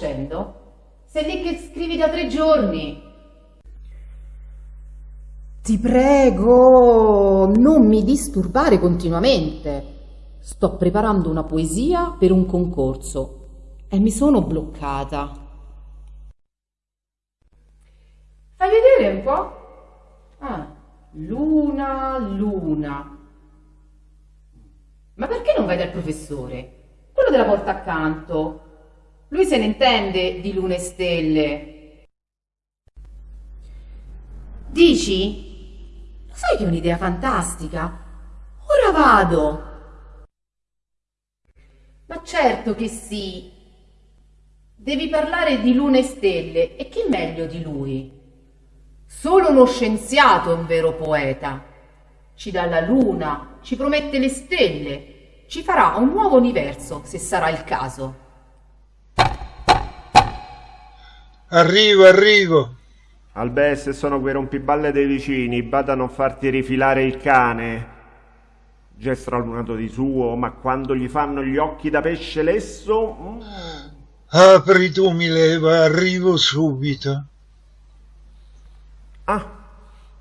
facendo? Sei lì che scrivi da tre giorni. Ti prego, non mi disturbare continuamente. Sto preparando una poesia per un concorso e mi sono bloccata. Fai vedere un po'? Ah, luna, luna. Ma perché non vai dal professore? Quello della porta accanto. Lui se ne intende di lune e stelle. Dici? Lo sai che è un'idea fantastica? Ora vado. Ma certo che sì. Devi parlare di lune e stelle e chi meglio di lui? Solo uno scienziato è un vero poeta. Ci dà la luna, ci promette le stelle, ci farà un nuovo universo se sarà il caso. Arrivo, arrivo. Albè, se sono quei rompiballe dei vicini, bada a non farti rifilare il cane. Già stralunato di suo, ma quando gli fanno gli occhi da pesce lesso... Mm. Apri tu, mi leva, arrivo subito. Ah,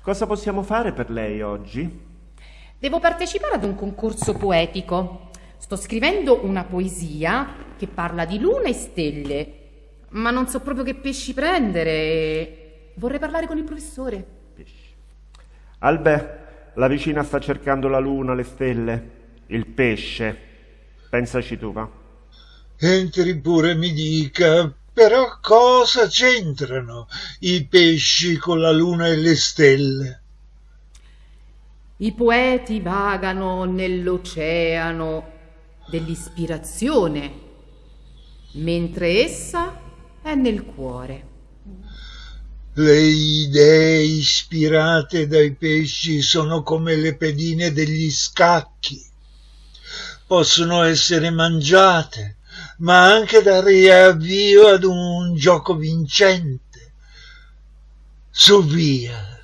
cosa possiamo fare per lei oggi? Devo partecipare ad un concorso poetico. Sto scrivendo una poesia che parla di luna e stelle ma non so proprio che pesci prendere. Vorrei parlare con il professore. Pesci. Albè, la vicina sta cercando la luna, le stelle, il pesce. Pensaci tu, va. Entri pure, mi dica, però cosa c'entrano i pesci con la luna e le stelle? I poeti vagano nell'oceano dell'ispirazione, mentre essa è nel cuore. Le idee ispirate dai pesci sono come le pedine degli scacchi. Possono essere mangiate, ma anche dare avvio ad un gioco vincente. Su via,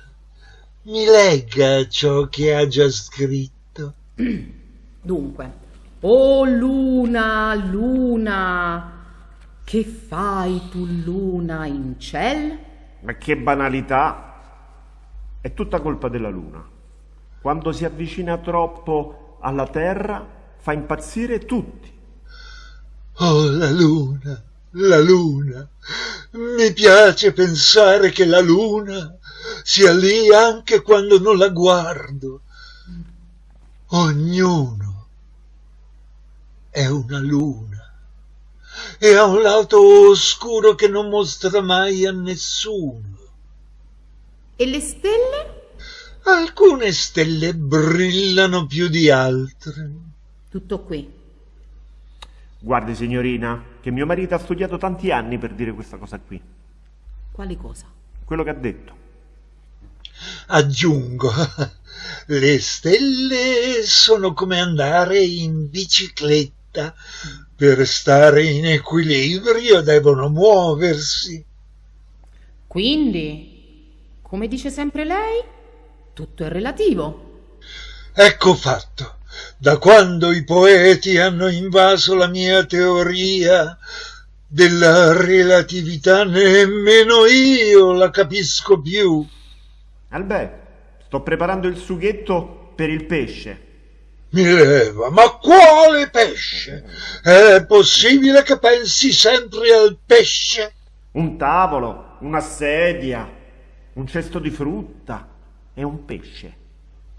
mi legga ciò che ha già scritto. Dunque, oh luna, luna, che fai tu luna in ciel? Ma che banalità! È tutta colpa della luna. Quando si avvicina troppo alla terra fa impazzire tutti. Oh, la luna, la luna. Mi piace pensare che la luna sia lì anche quando non la guardo. Ognuno è una luna e ha un lato oscuro che non mostra mai a nessuno. E le stelle? Alcune stelle brillano più di altre. Tutto qui. Guardi, signorina, che mio marito ha studiato tanti anni per dire questa cosa qui. Quali cosa? Quello che ha detto. Aggiungo, le stelle sono come andare in bicicletta per stare in equilibrio devono muoversi. Quindi, come dice sempre lei, tutto è relativo. Ecco fatto. Da quando i poeti hanno invaso la mia teoria della relatività, nemmeno io la capisco più. Albè, sto preparando il sughetto per il pesce. Mi leva, ma quale pesce? È possibile che pensi sempre al pesce? Un tavolo, una sedia, un cesto di frutta e un pesce.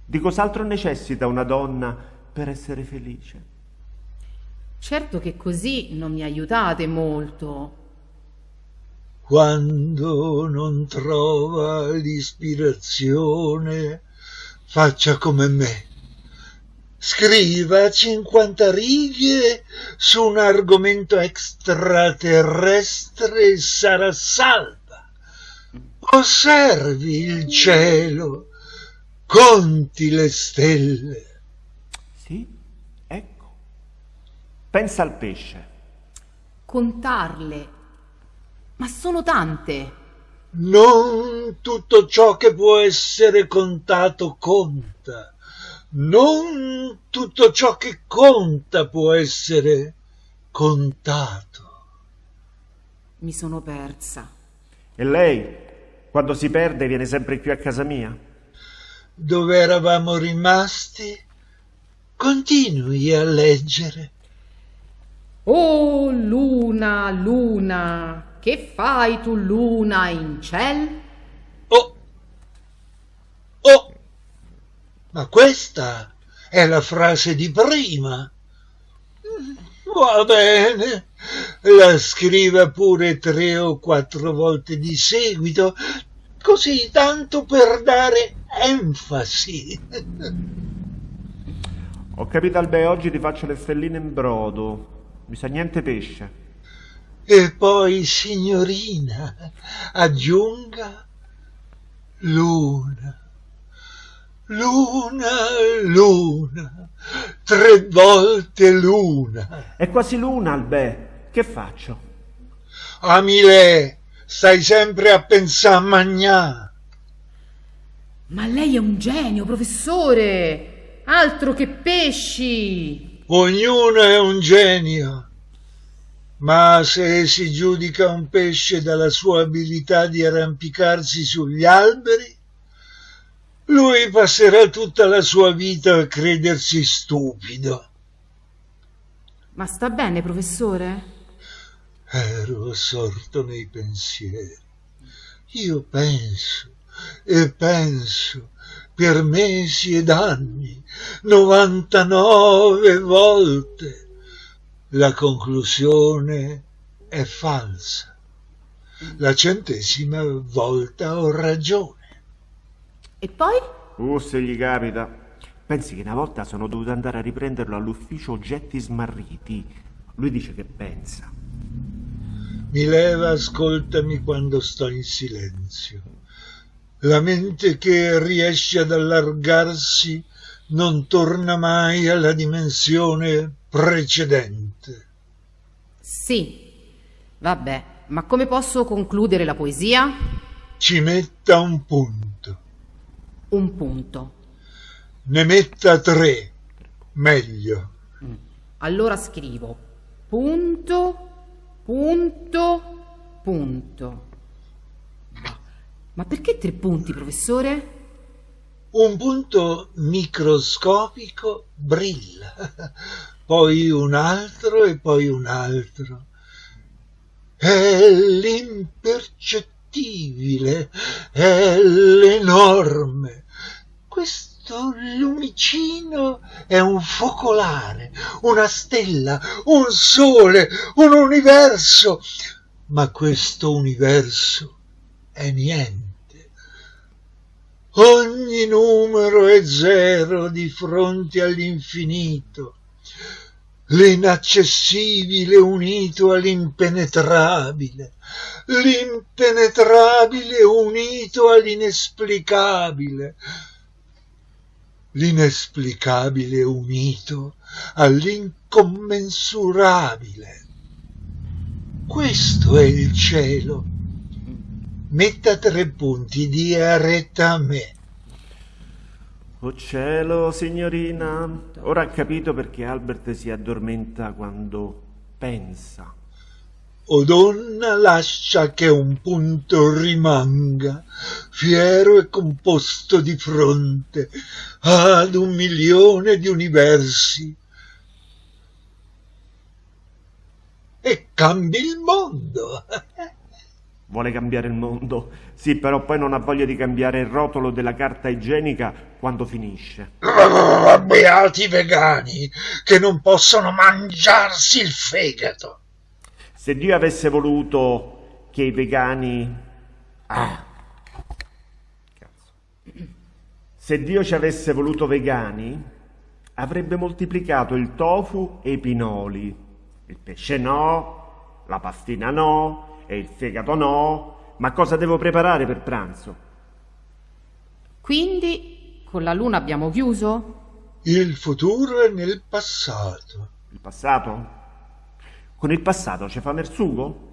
Di cos'altro necessita una donna per essere felice? Certo che così non mi aiutate molto. Quando non trova l'ispirazione, faccia come me scriva 50 righe su un argomento extraterrestre e sarà salva. Osservi il cielo, conti le stelle. Sì, ecco. Pensa al pesce. Contarle. Ma sono tante. Non tutto ciò che può essere contato conta non tutto ciò che conta può essere contato. Mi sono persa. E lei, quando si perde, viene sempre qui a casa mia? Dove eravamo rimasti? Continui a leggere. Oh, luna, luna, che fai tu, luna, in ciel? Oh! Oh! Ma questa è la frase di prima. Va bene, la scriva pure tre o quattro volte di seguito, così tanto per dare enfasi. Ho capito, Albe, oggi ti faccio le stelline in brodo. Mi sa niente pesce. E poi, signorina, aggiunga luna. Luna, luna, tre volte luna. È quasi luna, Albè. Che faccio? Amile, stai sempre a pensare a magnà. Ma lei è un genio, professore. Altro che pesci. Ognuno è un genio. Ma se si giudica un pesce dalla sua abilità di arrampicarsi sugli alberi, lui passerà tutta la sua vita a credersi stupido. Ma sta bene, professore? Ero assorto nei pensieri. Io penso e penso per mesi ed anni, novantanove volte. La conclusione è falsa. La centesima volta ho ragione. E poi? Uh, se gli capita. Pensi che una volta sono dovuto andare a riprenderlo all'ufficio oggetti smarriti. Lui dice che pensa. Mi leva, ascoltami quando sto in silenzio. La mente che riesce ad allargarsi non torna mai alla dimensione precedente. Sì. Vabbè, ma come posso concludere la poesia? Ci metta un punto. Un punto. Ne metta tre, meglio. Allora scrivo punto, punto, punto. Ma perché tre punti, professore? Un punto microscopico brilla, poi un altro e poi un altro. È l'impercettibile, è l'enorme. Questo lumicino è un focolare, una stella, un sole, un universo. Ma questo universo è niente. Ogni numero è zero di fronte all'infinito, l'inaccessibile unito all'impenetrabile, l'impenetrabile unito all'inesplicabile, l'inesplicabile unito all'incommensurabile. Questo è il cielo metta tre punti, dia retta a me. Oh cielo, signorina, ora ha capito perché Albert si addormenta quando pensa. O donna, lascia che un punto rimanga, fiero e composto di fronte ad un milione di universi. E cambi il mondo. Vuole cambiare il mondo. Sì, però poi non ha voglia di cambiare il rotolo della carta igienica quando finisce. Beati vegani che non possono mangiarsi il fegato. Se Dio avesse voluto che i vegani... Ah. Cazzo. Se Dio ci avesse voluto vegani, avrebbe moltiplicato il tofu e i pinoli. Il pesce no, la pastina no, e il fegato no, ma cosa devo preparare per pranzo? Quindi con la luna abbiamo chiuso? Il futuro è nel passato. Il passato? Con il passato ci fa mersugo?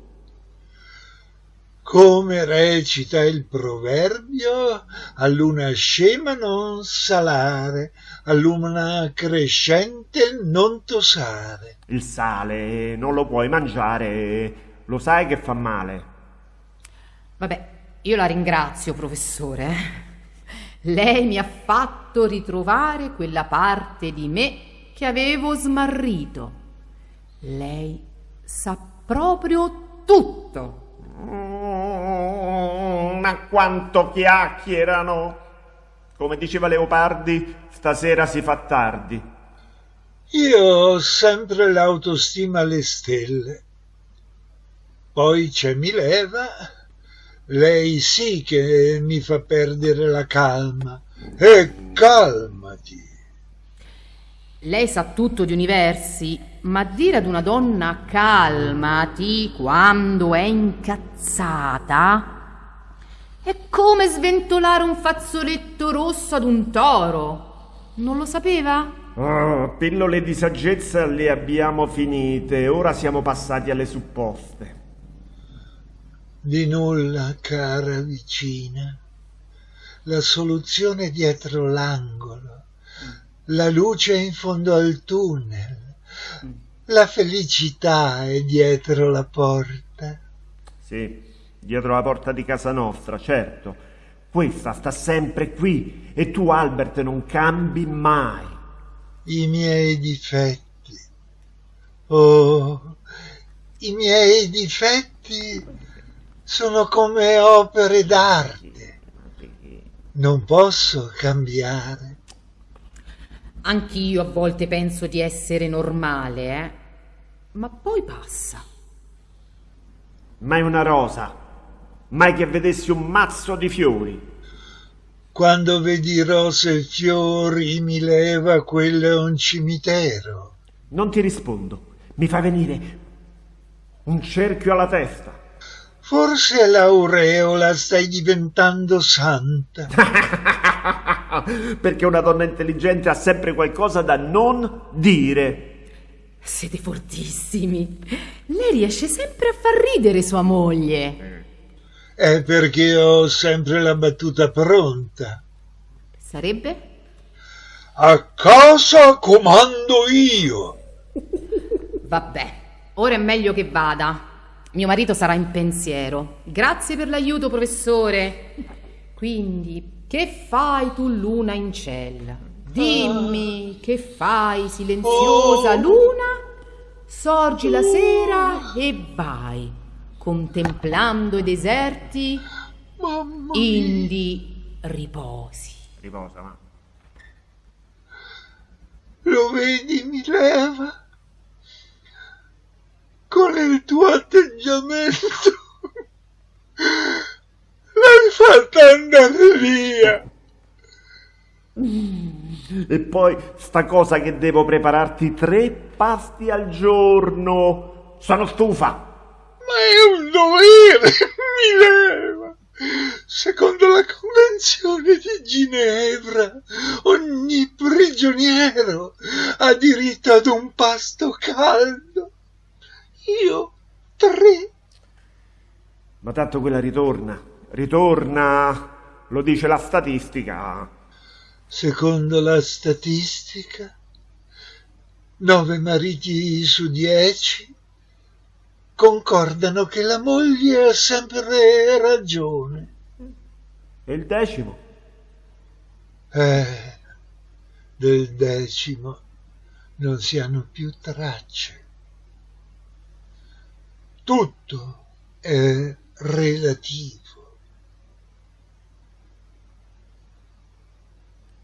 Come recita il proverbio, a luna scema non salare, a luna crescente non tosare. Il sale non lo puoi mangiare lo sai che fa male. Vabbè, io la ringrazio, professore. Lei mi ha fatto ritrovare quella parte di me che avevo smarrito. Lei sa proprio tutto. Mm, ma quanto chiacchierano! Come diceva Leopardi, stasera si fa tardi. Io ho sempre l'autostima alle stelle. Poi c'è Mileva, lei sì che mi fa perdere la calma. E calmati. Lei sa tutto di universi, ma dire ad una donna calmati quando è incazzata è come sventolare un fazzoletto rosso ad un toro. Non lo sapeva? Oh, pillole di saggezza le abbiamo finite, ora siamo passati alle supposte. Di nulla, cara vicina. La soluzione dietro l'angolo. La luce in fondo al tunnel. La felicità è dietro la porta. Sì, dietro la porta di casa nostra, certo. Questa sta sempre qui e tu, Albert, non cambi mai. I miei difetti. Oh, i miei difetti sono come opere d'arte. Non posso cambiare. Anch'io a volte penso di essere normale, eh? Ma poi passa. Mai una rosa, mai che vedessi un mazzo di fiori. Quando vedi rose e fiori mi leva quello è un cimitero. Non ti rispondo, mi fa venire un cerchio alla testa. Forse l'aureola stai diventando santa. Perché una donna intelligente ha sempre qualcosa da non dire. Siete fortissimi. Lei riesce sempre a far ridere sua moglie. È perché ho sempre la battuta pronta. Sarebbe? A casa comando io. Vabbè, ora è meglio che vada. Mio marito sarà in pensiero. Grazie per l'aiuto, professore. Quindi, che fai tu, luna in cella? Dimmi, che fai, silenziosa Oh. luna? Sorgi la sera e vai, contemplando i deserti, Mamma mia. indi riposi. Riposa, ma. Lo vedi, Mileva? Con il tuo atteggiamento l'hai fatta andare via. E poi sta cosa che devo prepararti tre pasti al giorno. Sono stufa. Ma è un dovere, Mileva. Secondo la Convenzione di Ginevra, ogni prigioniero ha diritto ad un pasto caldo. Io tre. Ma tanto quella ritorna. Ritorna. Lo dice la statistica. Secondo la statistica, nove mariti su dieci concordano che la moglie ha sempre ragione. E il decimo? Eh, del decimo non si hanno più tracce. Tutto è relativo.